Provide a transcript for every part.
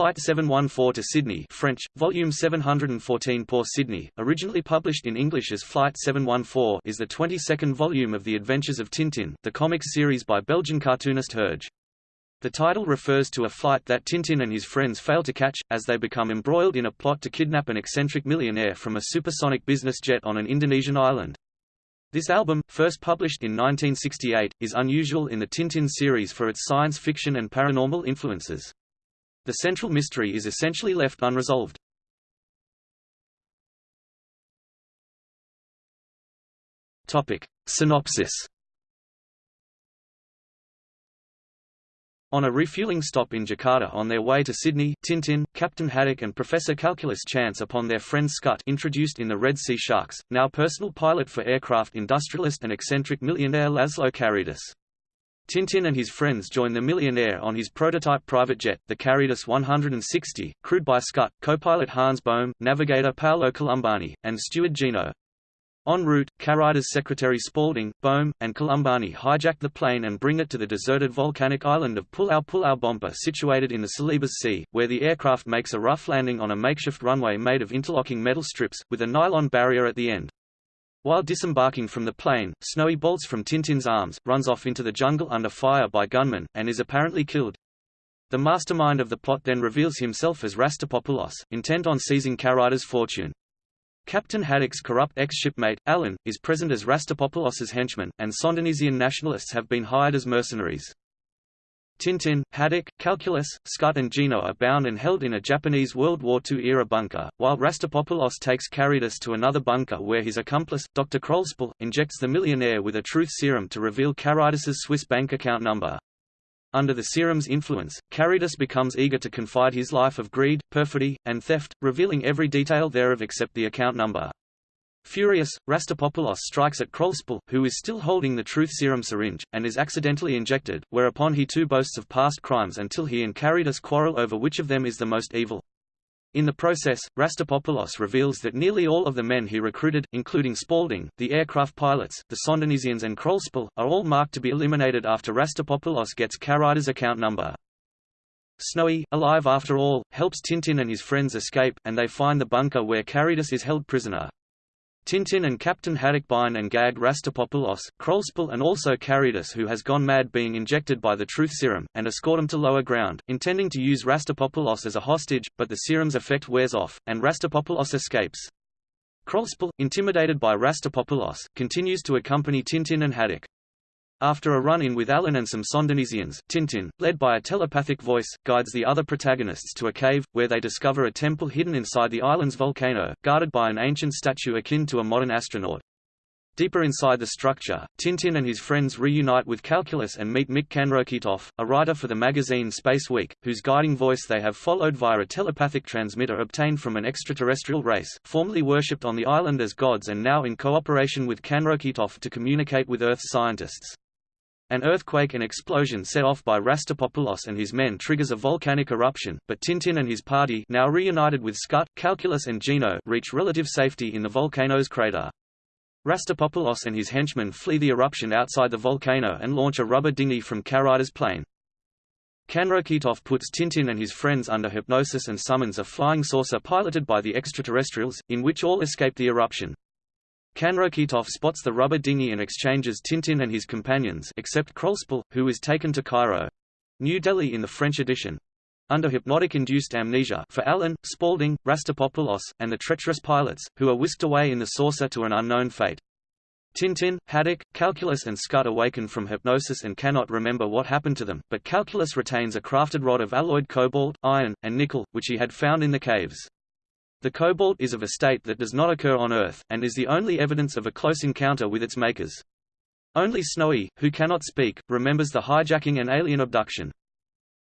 Flight 714 to Sydney French, Volume 714 pour Sydney, originally published in English as Flight 714 is the 22nd volume of The Adventures of Tintin, the comics series by Belgian cartoonist Hergé. The title refers to a flight that Tintin and his friends fail to catch, as they become embroiled in a plot to kidnap an eccentric millionaire from a supersonic business jet on an Indonesian island. This album, first published in 1968, is unusual in the Tintin series for its science fiction and paranormal influences. The central mystery is essentially left unresolved. Topic. Synopsis On a refueling stop in Jakarta on their way to Sydney, Tintin, Captain Haddock and Professor Calculus chance upon their friend Scud introduced in the Red Sea Sharks, now personal pilot for aircraft industrialist and eccentric millionaire Laszlo Carreidas. Tintin and his friends join the millionaire on his prototype private jet, the Carreidas 160, crewed by Scud, co-pilot Hans Boehm, navigator Paolo Colombani, and steward Gino. En route, Carreidas secretary Spaulding, Boehm, and Colombani hijack the plane and bring it to the deserted volcanic island of Pulau Pulau Bompa situated in the Celebes Sea, where the aircraft makes a rough landing on a makeshift runway made of interlocking metal strips, with a nylon barrier at the end. While disembarking from the plane, Snowy bolts from Tintin's arms, runs off into the jungle under fire by gunmen, and is apparently killed. The mastermind of the plot then reveals himself as Rastapopoulos, intent on seizing Carreidas' fortune. Captain Haddock's corrupt ex-shipmate, Allan, is present as Rastapopoulos's henchman, and Sondonesian nationalists have been hired as mercenaries. Tintin, Haddock, Calculus, Scud and Gino are bound and held in a Japanese World War II-era bunker, while Rastapopoulos takes Carreidas to another bunker where his accomplice, Dr. Krollspell, injects the millionaire with a truth serum to reveal Carreidas's Swiss bank account number. Under the serum's influence, Carreidas becomes eager to confide his life of greed, perfidy, and theft, revealing every detail thereof except the account number. Furious, Rastapopoulos strikes at Krollspell, who is still holding the truth serum syringe, and is accidentally injected, whereupon he too boasts of past crimes until he and Carreidas quarrel over which of them is the most evil. In the process, Rastapopoulos reveals that nearly all of the men he recruited, including Spaulding, the aircraft pilots, the Sondonesians and Krollspell, are all marked to be eliminated after Rastapopoulos gets Carreidas' account number. Snowy, alive after all, helps Tintin and his friends escape, and they find the bunker where Caritas is held prisoner. Tintin and Captain Haddock bind and gag Rastapopoulos, Krollspell and also Carreidas who has gone mad being injected by the truth serum, and escort him to lower ground, intending to use Rastapopoulos as a hostage, but the serum's effect wears off, and Rastapopoulos escapes. Krollspell, intimidated by Rastapopoulos, continues to accompany Tintin and Haddock. After a run-in with Allan and some Sondonesians, Tintin, led by a telepathic voice, guides the other protagonists to a cave, where they discover a temple hidden inside the island's volcano, guarded by an ancient statue akin to a modern astronaut. Deeper inside the structure, Tintin and his friends reunite with Calculus and meet Mik Kanrokitoff, a writer for the magazine Space Week, whose guiding voice they have followed via a telepathic transmitter obtained from an extraterrestrial race, formerly worshipped on the island as gods and now in cooperation with Kanrokitoff to communicate with Earth's scientists. An earthquake and explosion set off by Rastapopoulos and his men triggers a volcanic eruption, but Tintin and his party now reunited with Scud, Calculus and Gino reach relative safety in the volcano's crater. Rastapopoulos and his henchmen flee the eruption outside the volcano and launch a rubber dinghy from Carreidas' plane. Kanrokitoff puts Tintin and his friends under hypnosis and summons a flying saucer piloted by the extraterrestrials, in which all escape the eruption. Kanrokitoff spots the rubber dinghy and exchanges Tintin and his companions except Krollspell, who is taken to Cairo. New Delhi in the French edition. Under hypnotic-induced amnesia for Allan, Spaulding, Rastapopoulos, and the treacherous pilots, who are whisked away in the saucer to an unknown fate. Tintin, Haddock, Calculus and Scud awaken from hypnosis and cannot remember what happened to them, but Calculus retains a crafted rod of alloyed cobalt, iron, and nickel, which he had found in the caves. The cobalt is of a state that does not occur on Earth, and is the only evidence of a close encounter with its makers. Only Snowy, who cannot speak, remembers the hijacking and alien abduction.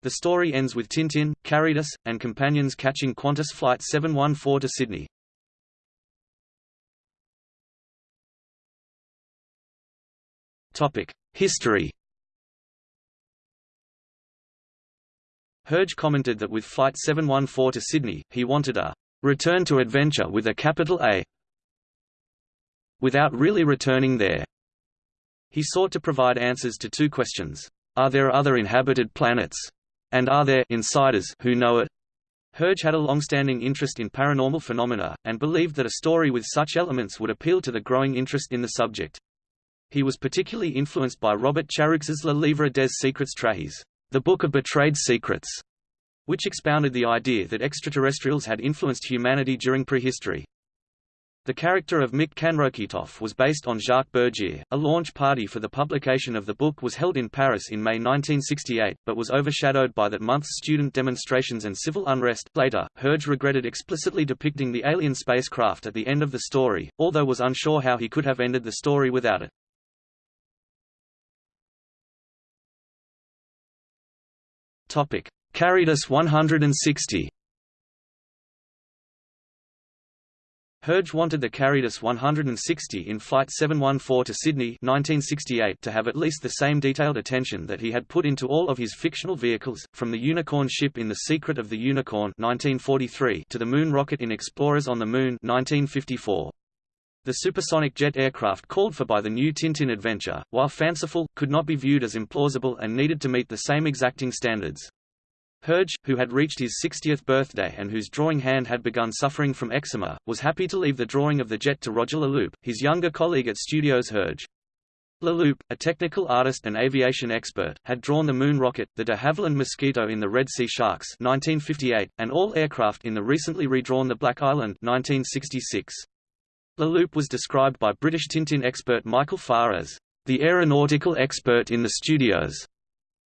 The story ends with Tintin, Carreidas, and companions catching Qantas Flight 714 to Sydney. History Hergé commented that with Flight 714 to Sydney, he wanted a return to adventure with a capital A without really returning there. He sought to provide answers to two questions. Are there other inhabited planets? And are there insiders who know it? Herge had a long-standing interest in paranormal phenomena, and believed that a story with such elements would appeal to the growing interest in the subject. He was particularly influenced by Robert Charroux' Le Livre des Secrets Trahis, the Book of Betrayed Secrets, which expounded the idea that extraterrestrials had influenced humanity during prehistory. The character of Mik Kanrokitoff was based on Jacques Bergier. A launch party for the publication of the book was held in Paris in May 1968, but was overshadowed by that month's student demonstrations and civil unrest. Later, Herge regretted explicitly depicting the alien spacecraft at the end of the story, although was unsure how he could have ended the story without it. Topic: Carreidas 160. Herge wanted the Carreidas 160 in Flight 714 to Sydney 1968 to have at least the same detailed attention that he had put into all of his fictional vehicles, from the Unicorn ship in The Secret of the Unicorn 1943 to the Moon rocket in Explorers on the Moon 1954. The supersonic jet aircraft called for by the new Tintin adventure, while fanciful, could not be viewed as implausible and needed to meet the same exacting standards. Herge, who had reached his 60th birthday and whose drawing hand had begun suffering from eczema, was happy to leave the drawing of the jet to Roger Leloup, his younger colleague at Studios Herge. Leloup, a technical artist and aviation expert, had drawn the moon rocket, the de Havilland Mosquito in the Red Sea Sharks 1958, and all aircraft in the recently redrawn The Black Island 1966. Leloup was described by British Tintin expert Michael Farr as the aeronautical expert in the studios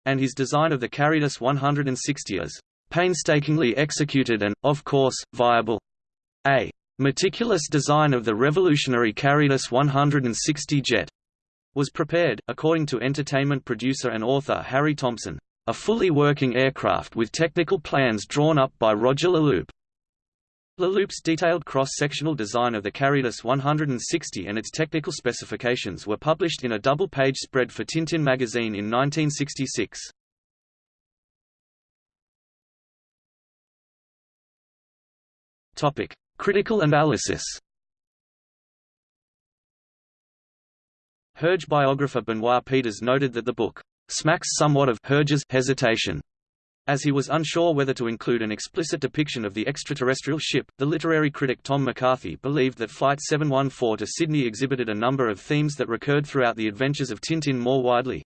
and his design of the Carreidas 160 is painstakingly executed and, of course, viable. A meticulous design of the revolutionary Carreidas 160 jet was prepared, according to entertainment producer and author Harry Thompson, a fully working aircraft with technical plans drawn up by Roger Leloup. Leloup's detailed cross-sectional design of the Carreidas 160 and its technical specifications were published in a double-page spread for Tintin magazine in 1966. Topic: Critical analysis. Herge biographer Benoit Peeters noted that the book smacks somewhat of Herge's hesitation as he was unsure whether to include an explicit depiction of the extraterrestrial ship, the literary critic Tom McCarthy believed that Flight 714 to Sydney exhibited a number of themes that recurred throughout the adventures of Tintin more widely.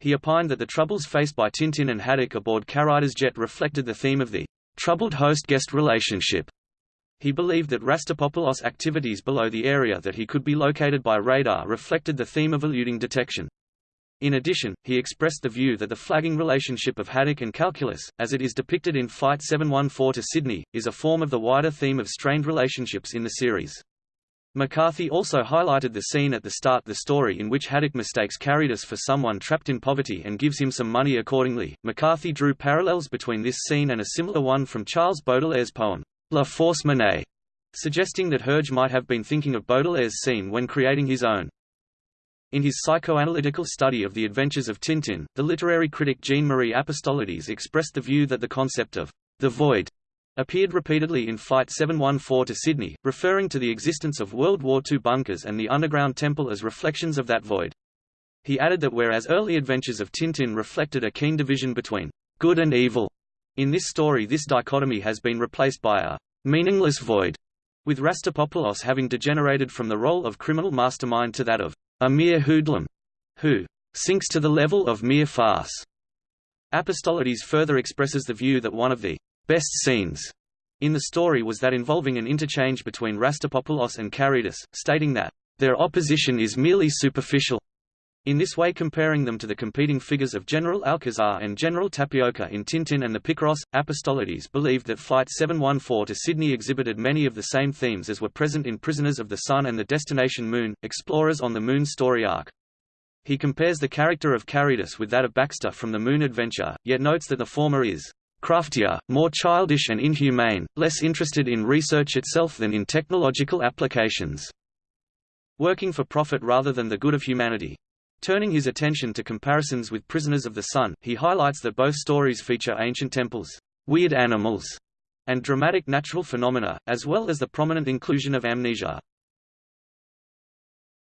He opined that the troubles faced by Tintin and Haddock aboard Cariter's jet reflected the theme of the troubled host-guest relationship. He believed that Rastapopoulos' activities below the area that he could be located by radar reflected the theme of eluding detection. In addition, he expressed the view that the flagging relationship of Haddock and Calculus, as it is depicted in Flight 714 to Sydney, is a form of the wider theme of strained relationships in the series. McCarthy also highlighted the scene at the start the story in which Haddock mistakes Carreidas for someone trapped in poverty and gives him some money accordingly. McCarthy drew parallels between this scene and a similar one from Charles Baudelaire's poem, La Fausse Monnaie, suggesting that Herge might have been thinking of Baudelaire's scene when creating his own. In his psychoanalytical study of the adventures of Tintin, the literary critic Jean-Marie Apostolides expressed the view that the concept of the void appeared repeatedly in Flight 714 to Sydney, referring to the existence of World War II bunkers and the underground temple as reflections of that void. He added that whereas early adventures of Tintin reflected a keen division between good and evil, in this story this dichotomy has been replaced by a meaningless void, with Rastapopoulos having degenerated from the role of criminal mastermind to that of a mere hoodlum, who sinks to the level of mere farce. Apostolides further expresses the view that one of the best scenes in the story was that involving an interchange between Rastapopoulos and Carreidas, stating that their opposition is merely superficial, in this way comparing them to the competing figures of General Alcazar and General Tapioca in Tintin and the Picaros, Apostolides believed that Flight 714 to Sydney exhibited many of the same themes as were present in Prisoners of the Sun and the Destination Moon, Explorers on the Moon story arc. He compares the character of Carreidas with that of Baxter from the Moon Adventure, yet notes that the former is craftier, more childish and inhumane, less interested in research itself than in technological applications. Working for profit rather than the good of humanity. Turning his attention to comparisons with Prisoners of the Sun, he highlights that both stories feature ancient temples, weird animals, and dramatic natural phenomena, as well as the prominent inclusion of amnesia.